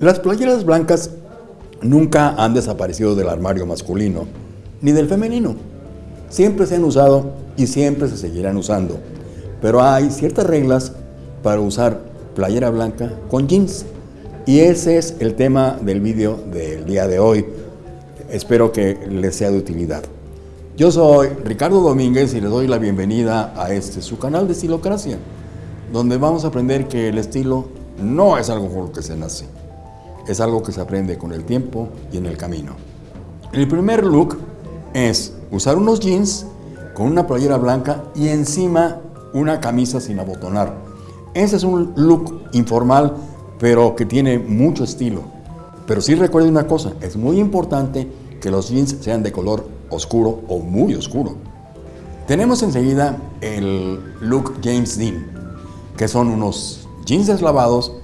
Las playeras blancas nunca han desaparecido del armario masculino, ni del femenino. Siempre se han usado y siempre se seguirán usando. Pero hay ciertas reglas para usar playera blanca con jeans. Y ese es el tema del vídeo del día de hoy. Espero que les sea de utilidad. Yo soy Ricardo Domínguez y les doy la bienvenida a este su canal de Estilocracia, donde vamos a aprender que el estilo no es algo con lo que se nace, es algo que se aprende con el tiempo y en el camino. El primer look es usar unos jeans con una playera blanca y encima una camisa sin abotonar. Ese es un look informal, pero que tiene mucho estilo. Pero sí recuerden una cosa, es muy importante que los jeans sean de color oscuro o muy oscuro. Tenemos enseguida el look James Dean, que son unos jeans deslavados,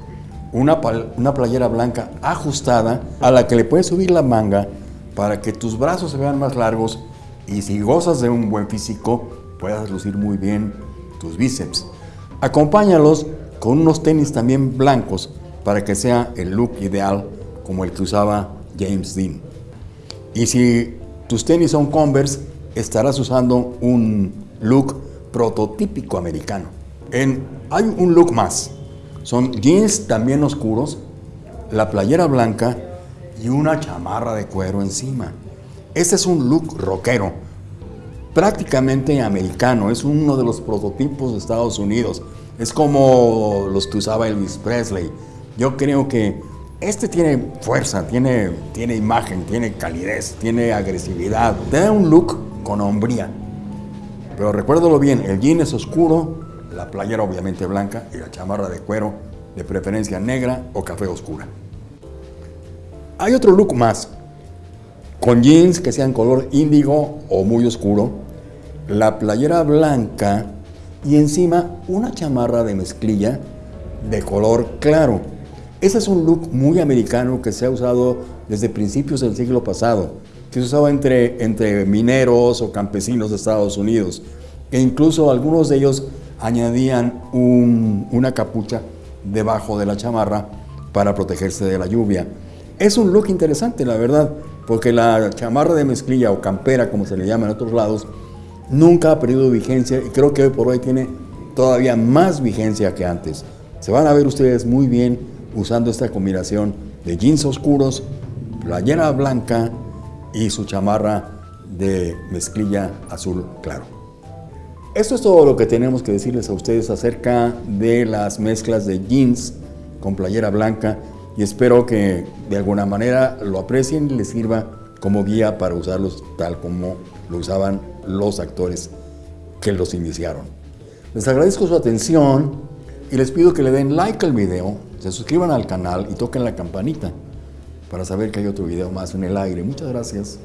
una, una playera blanca ajustada a la que le puedes subir la manga para que tus brazos se vean más largos y si gozas de un buen físico puedas lucir muy bien tus bíceps. Acompáñalos con unos tenis también blancos para que sea el look ideal como el que usaba James Dean. Y si tus tenis son Converse, estarás usando un look prototípico americano. En, hay un look más. Son jeans también oscuros, la playera blanca y una chamarra de cuero encima. Este es un look rockero, prácticamente americano, es uno de los prototipos de Estados Unidos. Es como los que usaba Elvis Presley. Yo creo que este tiene fuerza, tiene, tiene imagen, tiene calidez, tiene agresividad. Te da un look con hombría. Pero recuérdalo bien, el jean es oscuro, la playera obviamente blanca y la chamarra de cuero, de preferencia negra o café oscura. Hay otro look más, con jeans que sean color índigo o muy oscuro, la playera blanca y encima una chamarra de mezclilla de color claro. Ese es un look muy americano que se ha usado desde principios del siglo pasado, que se usaba entre, entre mineros o campesinos de Estados Unidos, e incluso algunos de ellos añadían una capucha debajo de la chamarra para protegerse de la lluvia. Es un look interesante, la verdad, porque la chamarra de mezclilla o campera, como se le llama en otros lados, nunca ha perdido vigencia y creo que hoy por hoy tiene todavía más vigencia que antes. Se van a ver ustedes muy bien usando esta combinación de jeans oscuros, playera blanca y su chamarra de mezclilla azul claro. Esto es todo lo que tenemos que decirles a ustedes acerca de las mezclas de jeans con playera blanca y espero que de alguna manera lo aprecien y les sirva como guía para usarlos tal como lo usaban los actores que los iniciaron. Les agradezco su atención y les pido que le den like al video se suscriban al canal y toquen la campanita para saber que hay otro video más en el aire. Muchas gracias.